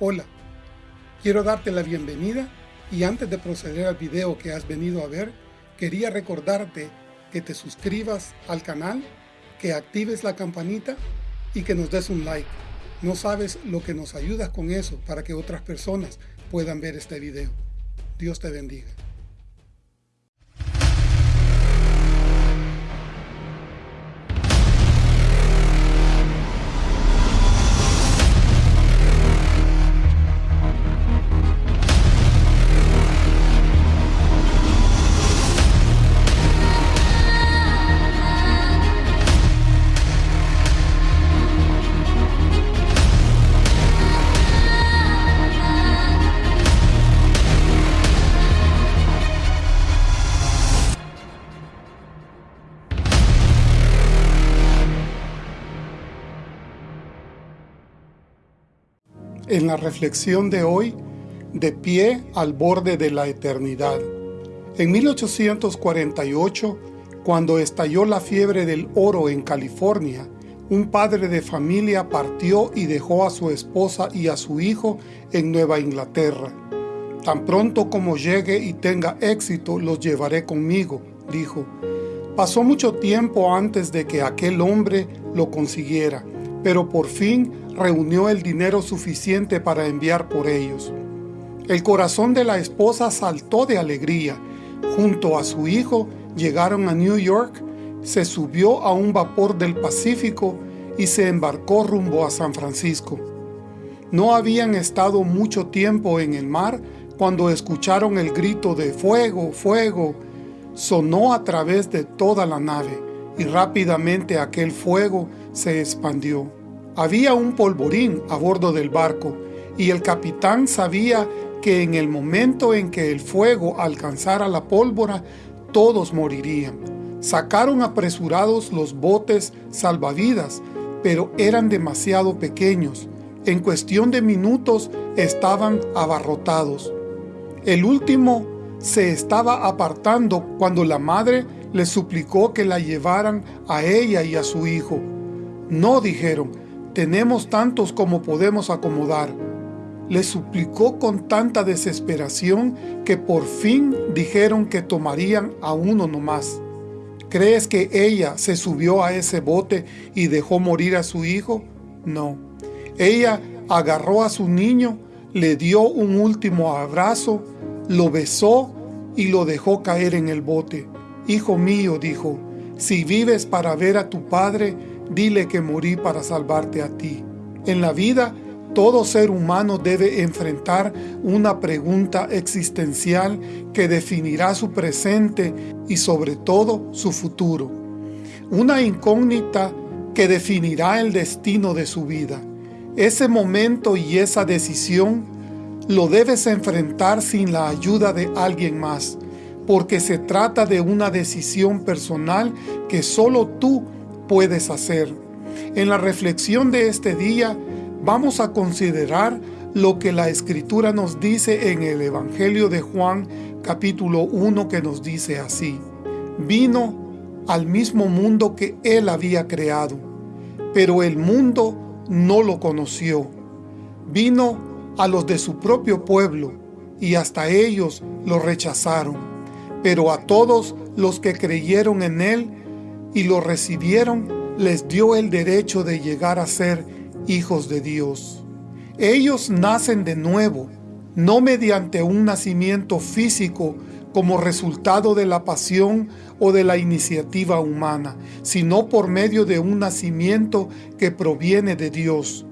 Hola, quiero darte la bienvenida y antes de proceder al video que has venido a ver, quería recordarte que te suscribas al canal, que actives la campanita y que nos des un like. No sabes lo que nos ayudas con eso para que otras personas puedan ver este video. Dios te bendiga. La reflexión de hoy, de pie al borde de la eternidad. En 1848, cuando estalló la fiebre del oro en California, un padre de familia partió y dejó a su esposa y a su hijo en Nueva Inglaterra. Tan pronto como llegue y tenga éxito, los llevaré conmigo, dijo. Pasó mucho tiempo antes de que aquel hombre lo consiguiera, pero por fin reunió el dinero suficiente para enviar por ellos. El corazón de la esposa saltó de alegría. Junto a su hijo llegaron a New York, se subió a un vapor del Pacífico y se embarcó rumbo a San Francisco. No habían estado mucho tiempo en el mar cuando escucharon el grito de ¡Fuego! ¡Fuego! Sonó a través de toda la nave y rápidamente aquel fuego se expandió. Había un polvorín a bordo del barco y el capitán sabía que en el momento en que el fuego alcanzara la pólvora, todos morirían. Sacaron apresurados los botes salvavidas, pero eran demasiado pequeños. En cuestión de minutos estaban abarrotados. El último se estaba apartando cuando la madre le suplicó que la llevaran a ella y a su hijo. No, dijeron, tenemos tantos como podemos acomodar. Le suplicó con tanta desesperación que por fin dijeron que tomarían a uno nomás. ¿Crees que ella se subió a ese bote y dejó morir a su hijo? No. Ella agarró a su niño, le dio un último abrazo, lo besó y lo dejó caer en el bote. Hijo mío, dijo, si vives para ver a tu padre, dile que morí para salvarte a ti. En la vida, todo ser humano debe enfrentar una pregunta existencial que definirá su presente y sobre todo su futuro. Una incógnita que definirá el destino de su vida. Ese momento y esa decisión lo debes enfrentar sin la ayuda de alguien más, porque se trata de una decisión personal que solo tú puedes hacer. En la reflexión de este día vamos a considerar lo que la Escritura nos dice en el Evangelio de Juan capítulo 1 que nos dice así. Vino al mismo mundo que Él había creado, pero el mundo no lo conoció. Vino a los de su propio pueblo, y hasta ellos lo rechazaron. Pero a todos los que creyeron en Él y lo recibieron, les dio el derecho de llegar a ser hijos de Dios. Ellos nacen de nuevo, no mediante un nacimiento físico como resultado de la pasión o de la iniciativa humana, sino por medio de un nacimiento que proviene de Dios.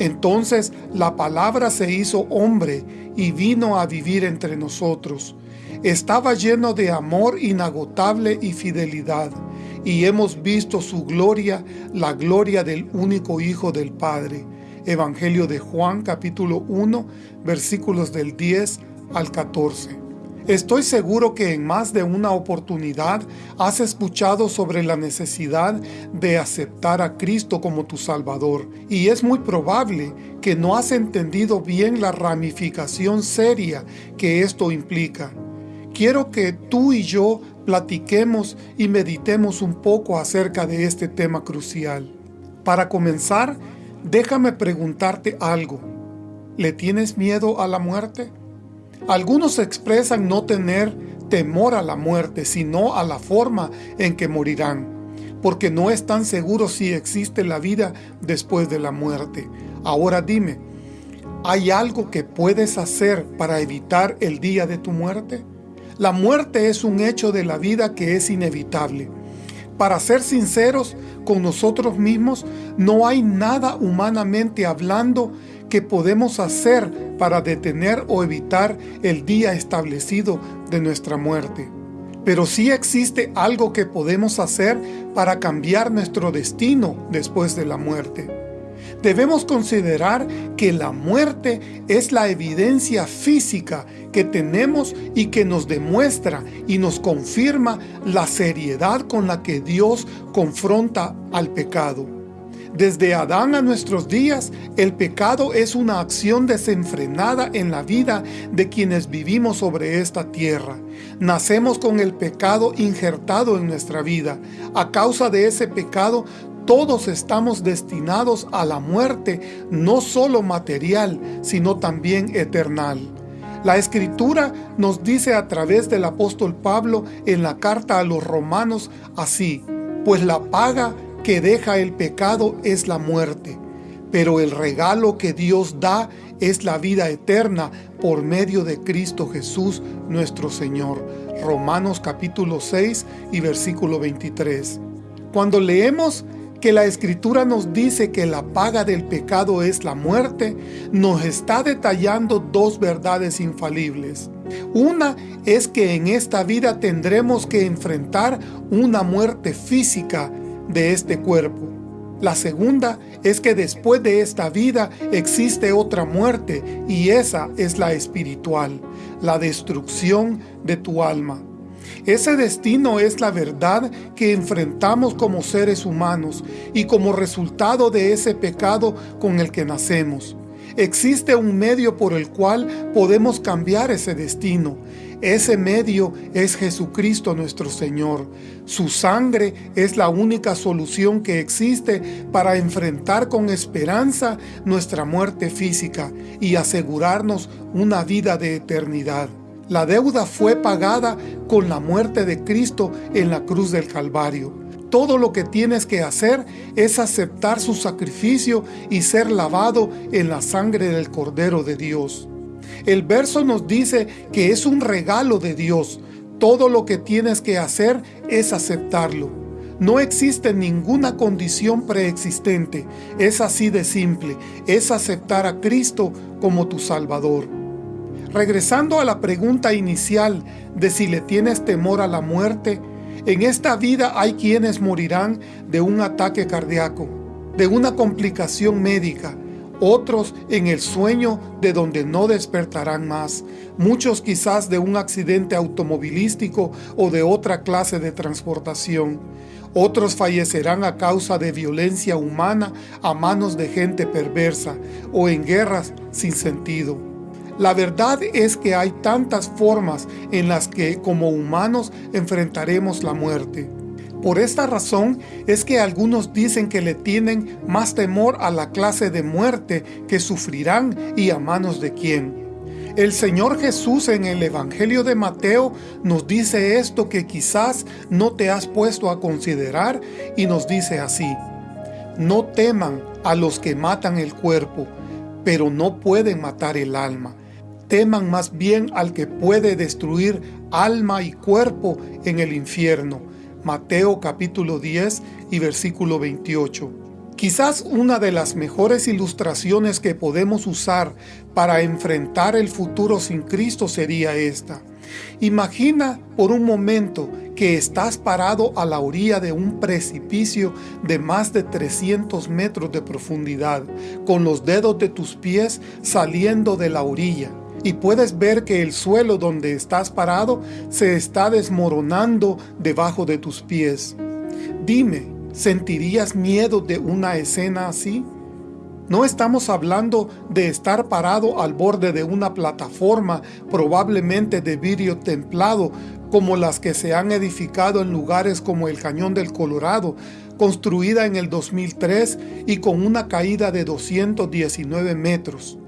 Entonces la palabra se hizo hombre y vino a vivir entre nosotros. Estaba lleno de amor inagotable y fidelidad y hemos visto su gloria, la gloria del único Hijo del Padre. Evangelio de Juan capítulo 1 versículos del 10 al 14. Estoy seguro que en más de una oportunidad has escuchado sobre la necesidad de aceptar a Cristo como tu Salvador y es muy probable que no has entendido bien la ramificación seria que esto implica. Quiero que tú y yo platiquemos y meditemos un poco acerca de este tema crucial. Para comenzar, déjame preguntarte algo. ¿Le tienes miedo a la muerte? Algunos expresan no tener temor a la muerte, sino a la forma en que morirán, porque no están seguros si existe la vida después de la muerte. Ahora dime, ¿hay algo que puedes hacer para evitar el día de tu muerte? La muerte es un hecho de la vida que es inevitable. Para ser sinceros con nosotros mismos, no hay nada humanamente hablando que podemos hacer para detener o evitar el día establecido de nuestra muerte. Pero sí existe algo que podemos hacer para cambiar nuestro destino después de la muerte. Debemos considerar que la muerte es la evidencia física que tenemos y que nos demuestra y nos confirma la seriedad con la que Dios confronta al pecado. Desde Adán a nuestros días, el pecado es una acción desenfrenada en la vida de quienes vivimos sobre esta tierra. Nacemos con el pecado injertado en nuestra vida. A causa de ese pecado, todos estamos destinados a la muerte, no solo material, sino también eternal. La Escritura nos dice a través del apóstol Pablo en la carta a los romanos así, pues la paga que deja el pecado es la muerte, pero el regalo que Dios da es la vida eterna por medio de Cristo Jesús nuestro Señor. Romanos capítulo 6 y versículo 23. Cuando leemos que la Escritura nos dice que la paga del pecado es la muerte, nos está detallando dos verdades infalibles. Una es que en esta vida tendremos que enfrentar una muerte física de este cuerpo. La segunda es que después de esta vida existe otra muerte y esa es la espiritual, la destrucción de tu alma. Ese destino es la verdad que enfrentamos como seres humanos y como resultado de ese pecado con el que nacemos. Existe un medio por el cual podemos cambiar ese destino ese medio es Jesucristo nuestro Señor. Su sangre es la única solución que existe para enfrentar con esperanza nuestra muerte física y asegurarnos una vida de eternidad. La deuda fue pagada con la muerte de Cristo en la cruz del Calvario. Todo lo que tienes que hacer es aceptar su sacrificio y ser lavado en la sangre del Cordero de Dios. El verso nos dice que es un regalo de Dios. Todo lo que tienes que hacer es aceptarlo. No existe ninguna condición preexistente. Es así de simple. Es aceptar a Cristo como tu Salvador. Regresando a la pregunta inicial de si le tienes temor a la muerte, en esta vida hay quienes morirán de un ataque cardíaco, de una complicación médica, otros en el sueño de donde no despertarán más, muchos quizás de un accidente automovilístico o de otra clase de transportación. Otros fallecerán a causa de violencia humana a manos de gente perversa o en guerras sin sentido. La verdad es que hay tantas formas en las que como humanos enfrentaremos la muerte. Por esta razón es que algunos dicen que le tienen más temor a la clase de muerte que sufrirán y a manos de quién. El Señor Jesús en el Evangelio de Mateo nos dice esto que quizás no te has puesto a considerar y nos dice así. No teman a los que matan el cuerpo, pero no pueden matar el alma. Teman más bien al que puede destruir alma y cuerpo en el infierno Mateo capítulo 10 y versículo 28. Quizás una de las mejores ilustraciones que podemos usar para enfrentar el futuro sin Cristo sería esta. Imagina por un momento que estás parado a la orilla de un precipicio de más de 300 metros de profundidad, con los dedos de tus pies saliendo de la orilla y puedes ver que el suelo donde estás parado se está desmoronando debajo de tus pies. Dime, ¿sentirías miedo de una escena así? No estamos hablando de estar parado al borde de una plataforma probablemente de vidrio templado como las que se han edificado en lugares como el Cañón del Colorado, construida en el 2003 y con una caída de 219 metros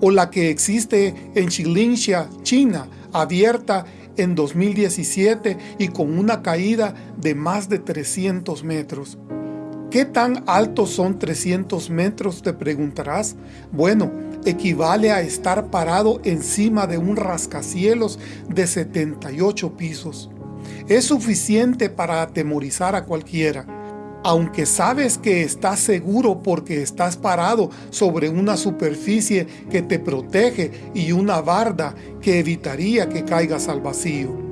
o la que existe en Xilinxia, China, abierta en 2017 y con una caída de más de 300 metros. ¿Qué tan altos son 300 metros? Te preguntarás. Bueno, equivale a estar parado encima de un rascacielos de 78 pisos. Es suficiente para atemorizar a cualquiera aunque sabes que estás seguro porque estás parado sobre una superficie que te protege y una barda que evitaría que caigas al vacío.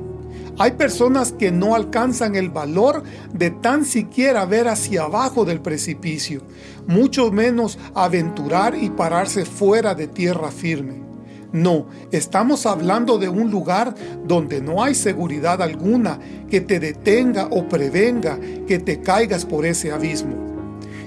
Hay personas que no alcanzan el valor de tan siquiera ver hacia abajo del precipicio, mucho menos aventurar y pararse fuera de tierra firme. No, estamos hablando de un lugar donde no hay seguridad alguna que te detenga o prevenga que te caigas por ese abismo.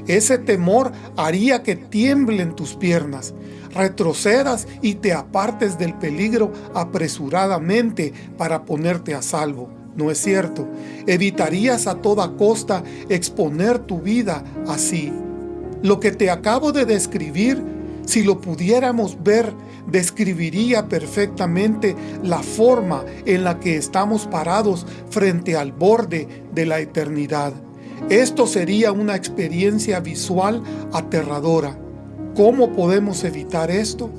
Ese temor haría que tiemblen tus piernas, retrocedas y te apartes del peligro apresuradamente para ponerte a salvo. ¿No es cierto? Evitarías a toda costa exponer tu vida así. Lo que te acabo de describir, si lo pudiéramos ver describiría perfectamente la forma en la que estamos parados frente al borde de la eternidad. Esto sería una experiencia visual aterradora. ¿Cómo podemos evitar esto?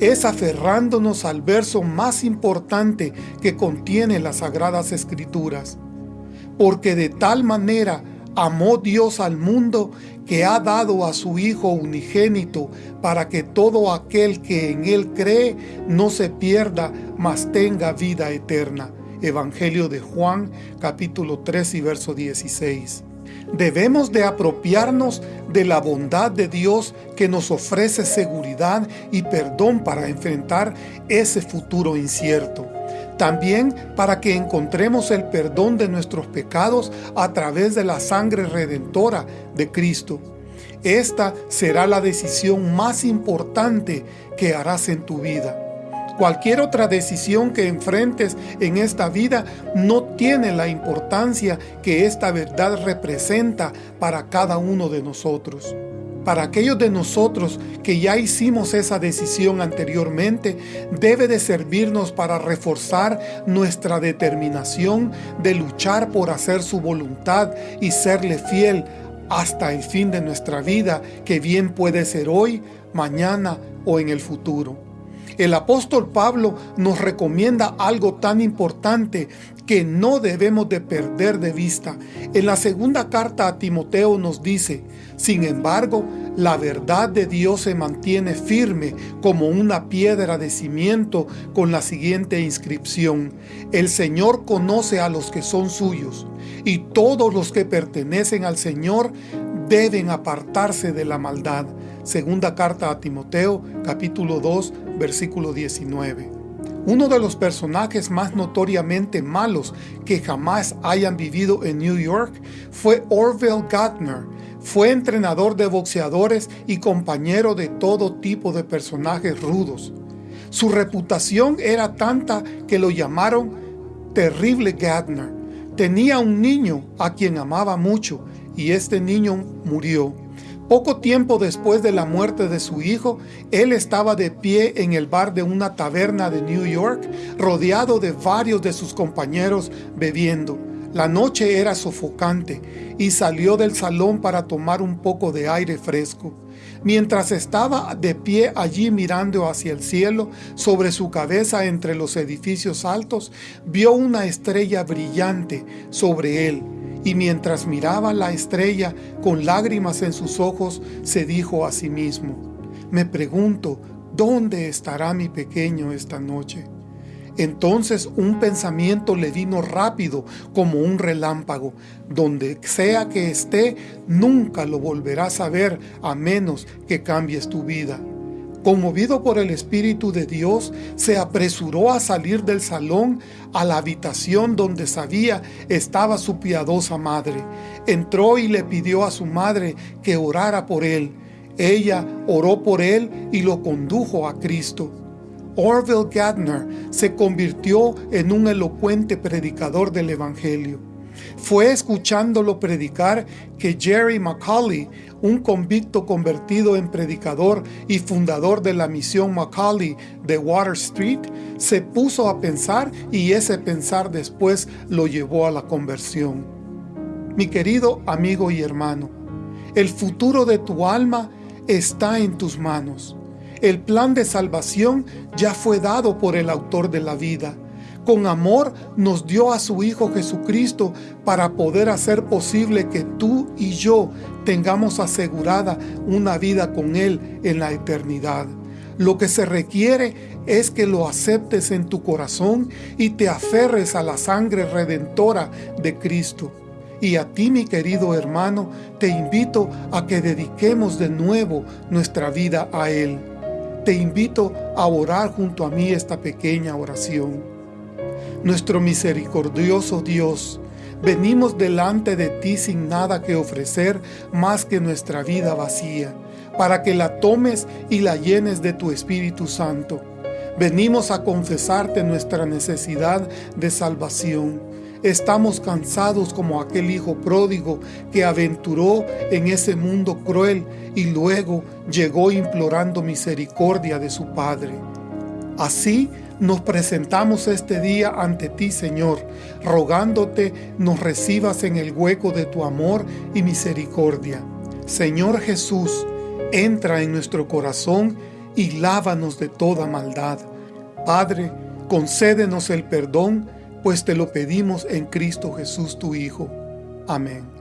Es aferrándonos al verso más importante que contiene las Sagradas Escrituras. Porque de tal manera amó Dios al mundo que ha dado a su Hijo unigénito para que todo aquel que en Él cree no se pierda, mas tenga vida eterna. Evangelio de Juan, capítulo 3 y verso 16. Debemos de apropiarnos de la bondad de Dios que nos ofrece seguridad y perdón para enfrentar ese futuro incierto. También para que encontremos el perdón de nuestros pecados a través de la sangre redentora de Cristo. Esta será la decisión más importante que harás en tu vida. Cualquier otra decisión que enfrentes en esta vida no tiene la importancia que esta verdad representa para cada uno de nosotros. Para aquellos de nosotros que ya hicimos esa decisión anteriormente, debe de servirnos para reforzar nuestra determinación de luchar por hacer su voluntad y serle fiel hasta el fin de nuestra vida, que bien puede ser hoy, mañana o en el futuro. El apóstol Pablo nos recomienda algo tan importante que no debemos de perder de vista. En la segunda carta a Timoteo nos dice, sin embargo, la verdad de Dios se mantiene firme como una piedra de cimiento con la siguiente inscripción. El Señor conoce a los que son suyos, y todos los que pertenecen al Señor deben apartarse de la maldad. Segunda carta a Timoteo, capítulo 2, versículo 19. Uno de los personajes más notoriamente malos que jamás hayan vivido en New York fue Orville Gardner. Fue entrenador de boxeadores y compañero de todo tipo de personajes rudos. Su reputación era tanta que lo llamaron Terrible Gardner. Tenía un niño a quien amaba mucho y este niño murió. Poco tiempo después de la muerte de su hijo, él estaba de pie en el bar de una taberna de New York, rodeado de varios de sus compañeros bebiendo. La noche era sofocante y salió del salón para tomar un poco de aire fresco. Mientras estaba de pie allí mirando hacia el cielo, sobre su cabeza entre los edificios altos, vio una estrella brillante sobre él y mientras miraba la estrella con lágrimas en sus ojos, se dijo a sí mismo, me pregunto, ¿dónde estará mi pequeño esta noche? Entonces un pensamiento le vino rápido como un relámpago. Donde sea que esté, nunca lo volverás a ver a menos que cambies tu vida. Conmovido por el Espíritu de Dios, se apresuró a salir del salón a la habitación donde sabía estaba su piadosa madre. Entró y le pidió a su madre que orara por él. Ella oró por él y lo condujo a Cristo. Orville Gardner se convirtió en un elocuente predicador del Evangelio. Fue escuchándolo predicar que Jerry McCauley, un convicto convertido en predicador y fundador de la misión McCauley de Water Street, se puso a pensar y ese pensar después lo llevó a la conversión. Mi querido amigo y hermano, el futuro de tu alma está en tus manos. El plan de salvación ya fue dado por el autor de la vida con amor nos dio a su Hijo Jesucristo para poder hacer posible que tú y yo tengamos asegurada una vida con Él en la eternidad. Lo que se requiere es que lo aceptes en tu corazón y te aferres a la sangre redentora de Cristo. Y a ti, mi querido hermano, te invito a que dediquemos de nuevo nuestra vida a Él. Te invito a orar junto a mí esta pequeña oración. Nuestro misericordioso Dios, venimos delante de ti sin nada que ofrecer más que nuestra vida vacía, para que la tomes y la llenes de tu Espíritu Santo. Venimos a confesarte nuestra necesidad de salvación. Estamos cansados como aquel hijo pródigo que aventuró en ese mundo cruel y luego llegó implorando misericordia de su Padre. Así nos presentamos este día ante ti, Señor, rogándote nos recibas en el hueco de tu amor y misericordia. Señor Jesús, entra en nuestro corazón y lávanos de toda maldad. Padre, concédenos el perdón, pues te lo pedimos en Cristo Jesús tu Hijo. Amén.